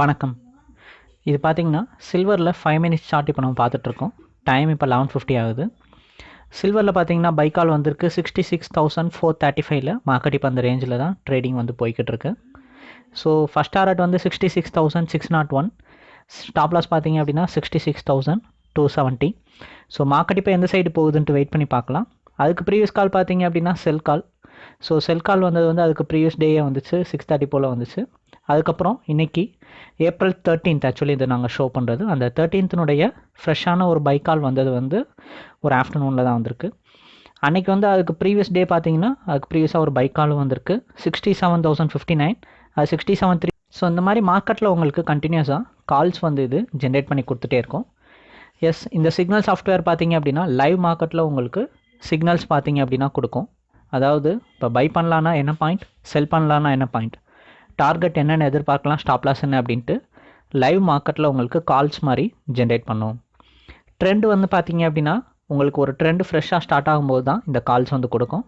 வணக்கம். இது பார்த்தீங்கன்னா சில்வரில் ஃபைவ் மினிட்ஸ் சார்ட் இப்போ நம்ம பார்த்துட்ருக்கோம். டைம் இப்போ லெவன் ஃபிஃப்டி ஆகுது. சில்வரில் பார்த்தீங்கன்னா பைக்கால் வந்திருக்கு. Sixty six thousand four thirty ஃபைவ்ல மார்க்கெட் இப்போ அந்த ரேஞ்சில் தான் ட்ரேடிங் வந்து போய்கிட்டு இருக்கு ஸோ ஃபஸ்ட் டாரட் வந்து sixty six thousand six nought one stop loss பார்த்தீங்க அப்படின்னா sixty six thousand two seventy so market இப்போ எந்த சைடு போகுதுன்ட்டு வெயிட் பண்ணி பார்க்கலாம். அதுக்கு ப்ரீவியஸ் கால் பார்த்தீங்க அப்படின்னா செல் கால் ஸோ செல் கால் வந்தது வந்து அதுக்கு ப்ரீவியஸ் டேயே வந்துச்சு. சிக்ஸ் தேர்ட்டி போல் வந்துச்சு. அதுக்கப்புறம் இன்றைக்கி ஏப்ரல் தேர்ட்டீன்த் ஆக்சுவலி இது நாங்கள் ஷோ பண்ணுறது அந்த தேர்ட்டீன்த்தினுடைய ஃப்ரெஷ்ஷான ஒரு பைக்கால் வந்தது வந்து ஒரு ஆஃப்டர்நூனில் தான் வந்திருக்கு. அன்றைக்கி வந்து அதுக்கு ப்ரீவியஸ் டே பார்த்தீங்கன்னா அதுக்கு ப்ரீவியஸாக ஒரு பைக்காலும் வந்திருக்கு. Sixty seven thousand fifty nine அது சிக்ஸ்டி செவன் த்ரீ ஸோ இந்த மாதிரி மார்க்கெட்டில் உங்களுக்கு கண்டினியூஸாக கால்ஸ் வந்து இது ஜென்ரேட் பண்ணி கொடுத்துட்டே இருக்கும். எஸ் இந்த சிக்னல் சாஃப்ட்வேர் பார்த்தீங்க அப்படின்னா லைவ் மார்க்கெட்டில் உங்களுக்கு சிக்னல்ஸ் பார்த்தீங்க அப்படின்னா கொடுக்கும். அதாவது இப்போ பை பண்ணலான்னா என்ன பாயிண்ட் செல் பண்ணலான்னா என்ன பாயிண்ட் டார்கெட் என்னென்ன எதிர்பார்க்கலாம் ஸ்டாப் லாஸ் என்ன அப்படின்ட்டு. லைவ் மார்க்கெட்டில் உங்களுக்கு கால்ஸ் மாதிரி ஜென்ரேட் பண்ணும். ட்ரெண்ட் வந்து பார்த்தீங்க அப்படின்னா உங்களுக்கு ஒரு ட்ரெண்டு ஃப்ரெஷ்ஷாக ஸ்டார்ட் ஆகும்போது தான் இந்த கால்ஸ் வந்து கொடுக்கும்.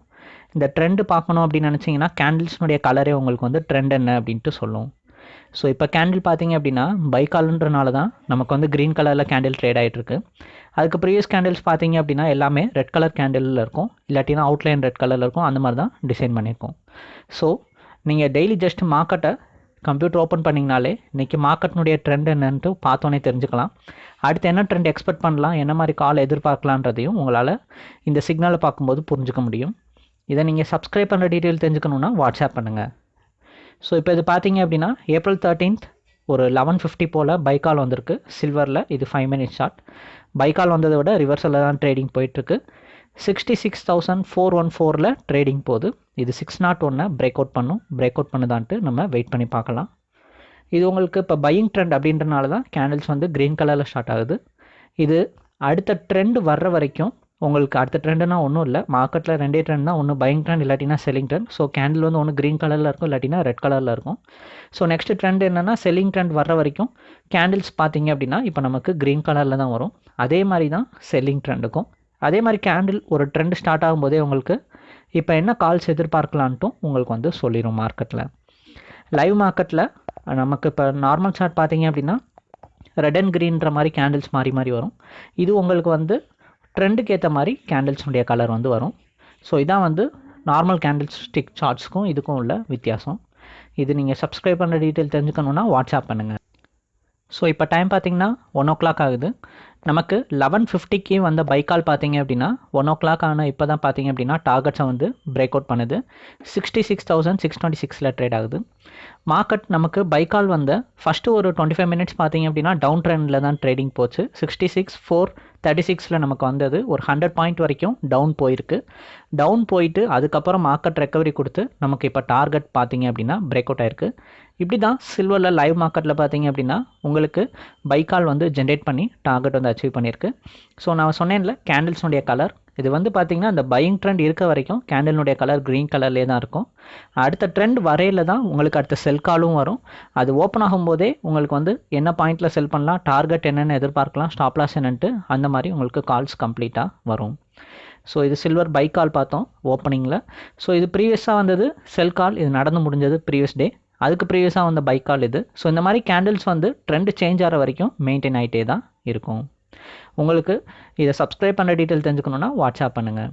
இந்த ட்ரெண்டு பார்க்கணும் அப்படின்னு நினச்சிங்கன்னா கேண்டில்ஸ்னுடைய கலரே உங்களுக்கு வந்து ட்ரெண்ட் என்ன அப்படின்ட்டு சொல்லும். ஸோ இப்போ கேண்டில் பார்த்தீங்க அப்படின்னா பை கால்ன்றனால தான் நமக்கு வந்து க்ரீன் கலரில் கேண்டில் ட்ரேட் ஆகிட்டுருக்கு அதுக்கு ப்ரீவியஸ் கேண்டில்ஸ் பார்த்தீங்க அப்படின்னா எல்லாமே ரெட் கலர் கேண்டிலில் இருக்கும். இல்லாட்டினா அவுட்லைன் ரெட் கலரில் இருக்கும். அந்த மாதிரி தான் டிசைன் பண்ணியிருக்கோம். ஸோ நீங்கள் டெய்லி ஜஸ்ட் மார்க்கெட்டை கம்ப்யூட்டர் ஓப்பன் பண்ணிங்கனாலே இன்றைக்கி மார்க்கெட்னுடைய ட்ரெண்ட் என்னன்ட்டு பார்த்தோன்னே தெரிஞ்சுக்கலாம். அடுத்து என்ன ட்ரெண்ட் எக்ஸ்பெக்ட் பண்ணலாம் என்ன மாதிரி கால் எதிர்பார்க்கலான்றதையும் உங்களால் இந்த சிக்னலை பார்க்கும்போது புரிஞ்சுக்க முடியும். இதை நீங்கள் சப்ஸ்கிரைப் பண்ணுற டீட்டெயில் தெரிஞ்சுக்கணுன்னா வாட்ஸ்அப் பண்ணுங்கள் ஸோ இப்போ இது பார்த்தீங்க அப்படின்னா ஏப்ரல் தேர்ட்டீன்த் ஒரு லெவன் ஃபிஃப்டி போல் பைக்கால் வந்திருக்கு. சில்வரில் இது ஃபைவ் மினிட்ஸ் ஷார்ட் பைக்கால் வந்ததை விட ரிவர்ஸில் தான் ட்ரேடிங் போயிட்டுருக்கு. Sixty six thousand four one ஃபோரில் ட்ரேடிங் போகுது. இது சிக்ஸ் நாட் ஒன்னை பிரேக் அவுட் பண்ணும். பிரேக் அவுட் பண்ணுதான்ட்டு நம்ம வெயிட் பண்ணி பார்க்கலாம். இது உங்களுக்கு இப்போ பையிங் ட்ரெண்ட் அப்படின்றனால தான் கேண்டில்ஸ் வந்து க்ரீன் கலரில் ஸ்டார்ட் ஆகுது. இது அடுத்த ட்ரெண்ட் வர்ற வரைக்கும் உங்களுக்கு அடுத்த ட்ரெண்டுனா ஒன்றும் இல்லை. மார்க்கெட்டில் ரெண்டே ட்ரெண்ட் தான். ஒன்று பையிங் ட்ரெண்ட் இல்லாட்டினா செல்லிங் ட்ரெண்ட் ஸோ கேண்டில் வந்து ஒன்று க்ரீன் கலரில் இருக்கும் இல்லாட்டினா ரெட் கலரில் இருக்கும். ஸோ நெக்ஸ்ட் ட்ரெண்ட் என்னென்னா செல்லிங் ட்ரெண்ட் வர்ற வரைக்கும் கேண்டில்ஸ் பார்த்தீங்க அப்படின்னா இப்போ நமக்கு க்ரீன் கலரில் தான் வரும். அதே மாதிரி தான் செல்லிங் ட்ரெண்டுக்கும் அதே மாதிரி கேண்டில் ஒரு ட்ரெண்ட் ஸ்டார்ட் ஆகும்போதே உங்களுக்கு இப்போ என்ன கால்ஸ் எதிர்பார்க்கலான்ட்டும் உங்களுக்கு வந்து சொல்லிடும் மார்க்கெட்டில் லைவ் மார்க்கெட்டில் நமக்கு இப்போ நார்மல் சார்ட் பார்த்தீங்க அப்படின்னா ரெட் அண்ட் க்ரீன்ற மாதிரி கேண்டில்ஸ் மாறி மாறி வரும். இது உங்களுக்கு வந்து ட்ரெண்டுக்கு ஏற்ற மாதிரி கேண்டில்ஸுடைய கலர் வந்து வரும். ஸோ இதான் வந்து நார்மல் கேண்டில்ஸ் ஸ்டிக் சார்ட்ஸ்க்கும் இதுக்கும் உள்ள வித்தியாசம். இது நீங்கள் சப்ஸ்கிரைப் பண்ணுற டீட்டெயில் தெரிஞ்சுக்கணுன்னா வாட்ஸ்அப் பண்ணுங்கள் ஸோ இப்போ டைம் பார்த்தீங்கன்னா ஒன் ஓ கிளாக் ஆகுது. நமக்கு லெவன் ஃபிஃப்டிக்கு வந்த பைக்கால் பார்த்தீங்க அப்படின்னா ஒன் ஓ கிளாக் ஆனால் இப்போ தான் பார்த்தீங்க அப்படின்னா டார்கெட்ஸை வந்து பிரேக் அவுட் பண்ணுது. Sixty six thousand six twenty சிக்ஸில் ட்ரேட் ஆகுது. மார்க்கெட் நமக்கு பைக்கால் வந்த ஃபஸ்ட்டு ஒரு டுவெண்ட்டி ஃபைவ் மினிட்ஸ் பார்த்தீங்க அப்படின்னா டவுன் ட்ரெண்டில் தான் ட்ரேடிங் போச்சு. சிக்ஸ்டி சிக்ஸ் ஃபோர் தேர்ட்டி சிக்ஸில் நமக்கு வந்தது. ஒரு ஹண்ட்ரட் பாயிண்ட் வரைக்கும் டவுன் போயிருக்கு. டவுன் போயிட்டு அதுக்கப்புறம் மார்க்கெட் ரெக்கவரி கொடுத்து நமக்கு இப்போ டார்கெட் பார்த்தீங்க அப்படின்னா பிரேக் அவுட் ஆயிருக்கு. இப்படி தான் சில்வரில் லைவ் மார்க்கெட்டில் பார்த்தீங்க அப்படின்னா உங்களுக்கு பைக்கால் வந்து ஜென்ரேட் பண்ணி டார்கெட் வந்து அச்சீவ் பண்ணியிருக்கு. ஸோ நான் சொன்னேன்ல கேண்டில்ஸுடைய கலர் இது வந்து பார்த்திங்கன்னா அந்த பையிங் ட்ரெண்ட் இருக்க வரைக்கும் கேண்டலினுடைய கலர் க்ரீன் கலர்லேயே தான் இருக்கும். அடுத்த ட்ரெண்ட் வரையில் தான் உங்களுக்கு அடுத்த செல் காலும் வரும். அது ஓப்பன் ஆகும்போதே உங்களுக்கு வந்து என்ன பாயிண்டில் செல் பண்ணலாம் டார்கெட் என்னென்னு எதிர்பார்க்கலாம் ஸ்டாப்லாஸ் என்னன்ட்டு அந்த மாதிரி உங்களுக்கு கால்ஸ் கம்ப்ளீட்டாக வரும். ஸோ இது சில்வர் பைக் கால் பார்த்தோம் ஓப்பனிங்கில் ஸோ இது ப்ரீவியஸாக வந்தது செல் கால் இது நடந்து முடிஞ்சது ப்ரீவியஸ் டே அதுக்கு ப்ரீவியஸாக வந்த பைக் கால் இது. ஸோ இந்த மாதிரி கேண்டில்ஸ் வந்து ட்ரெண்ட் சேஞ்ச் ஆகிற வரைக்கும் மெயின்டைன் ஆகிட்டே தான் இருக்கும். உங்களுக்கு இதை சப்ஸ்கிரைப் பண்ணுற டீட்டெயில் தெரிஞ்சுக்கணுன்னா வாட்ஸ்அப் பண்ணுங்கள்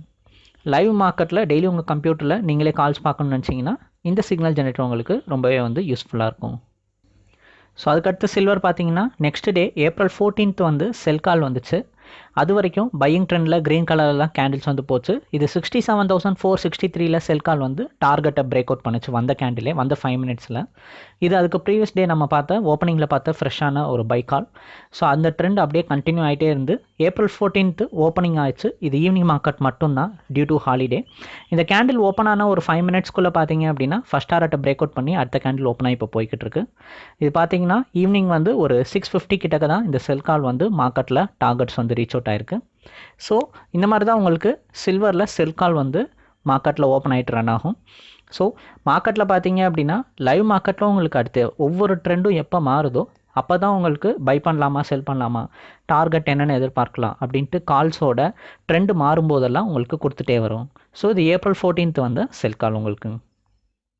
லைவ் மார்க்கெட்டில் டெய்லி உங்கள் கம்ப்யூட்டரில் நீங்களே கால்ஸ் பார்க்கணும்னு நினச்சிங்கன்னா இந்த சிக்னல் ஜெனரேட்டர் உங்களுக்கு ரொம்பவே வந்து யூஸ்ஃபுல்லாக இருக்கும். ஸோ அதுக்கடுத்து சில்வர் பார்த்தீங்கன்னா நெக்ஸ்ட் டே ஏப்ரல் ஃபோர்டீன்த் வந்து செல் கால் வந்துச்சு. அது வரைக்கும் பையிங் ட்ரெண்டில் க்ரீன் கலரில் கேண்டில்ஸ் வந்து போச்சு. இது sixty seven thousand four sixty த்ரீல செல் கால் வந்து டார்கெட்டை பிரேக் அவுட் பண்ணுச்சு வந்த கேண்டிலே வந்த ஃபைவ் மினிட்ஸில் இது அதுக்கு ப்ரீவியஸ் டே நம்ம பார்த்த ஓப்பனிங்கில் பார்த்த ஃப்ரெஷ்ஷான ஒரு பை கால் ஸோ அந்த ட்ரெண்ட் அப்படியே கண்டினியூ ஆகிட்டே இருந்து ஏப்ரல் ஃபோர்டீன்த்து ஓப்பனிங் ஆயிடுச்சு. இது ஈவினிங் மார்க்கெட் மட்டும்தான் டியூ டு ஹாலிடே இந்த கேண்டில் ஓப்பன் ஆன ஒரு ஃபைவ் மினிட்ஸ்க்குள்ளே பார்த்தீங்க அப்படின்னா ஃபஸ்ட் ஆர்ட்டை பிரேக் அவுட் பண்ணி அடுத்த கேண்டில் ஓப்பன் ஆகி இப்போ போய்கிட்டு இருக்கு. இது பார்த்தீங்கன்னா ஈவினிங் வந்து ஒரு சிக்ஸ் ஃபிஃப்டி கிட்டக்க தான் இந்த செல் கால் வந்து மார்க்கெட்டில் டார்கெட்ஸ் வந்து ரீச் அவுட் ஆயிருக்கு. ஸோ இந்த மாதிரி தான் உங்களுக்கு சில்வரில் செல் கால் வந்து மார்க்கெட்டில் ஓப்பன் ஆகிட்டு ரன் ஆகும். ஸோ மார்க்கெட்டில் பார்த்தீங்க அப்படின்னா லைவ் மார்க்கெட்டில் உங்களுக்கு அடுத்து ஒவ்வொரு ட்ரெண்டும் எப்போ மாறுதோ அப்போ தான் உங்களுக்கு பை பண்ணலாமா செல் பண்ணலாமா டார்கெட் என்னென்னு எதிர்பார்க்கலாம் அப்படின்ட்டு கால்ஸோட ட்ரெண்டு மாறும்போதெல்லாம் உங்களுக்கு கொடுத்துட்டே வரும். ஸோ இது ஏப்ரல் ஃபோர்டீன்த் வந்து செல் கால் உங்களுக்கு.